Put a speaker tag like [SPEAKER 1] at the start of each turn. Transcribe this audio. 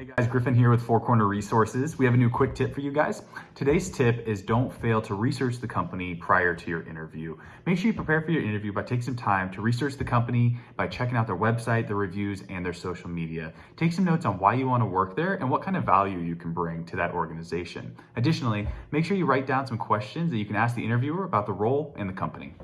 [SPEAKER 1] Hey Guys, Griffin here with Four Corner Resources. We have a new quick tip for you guys. Today's tip is don't fail to research the company prior to your interview. Make sure you prepare for your interview by taking some time to research the company by checking out their website, their reviews, and their social media. Take some notes on why you want to work there and what kind of value you can bring to that organization. Additionally, make sure you write down some questions that you can ask the interviewer about the role and the company.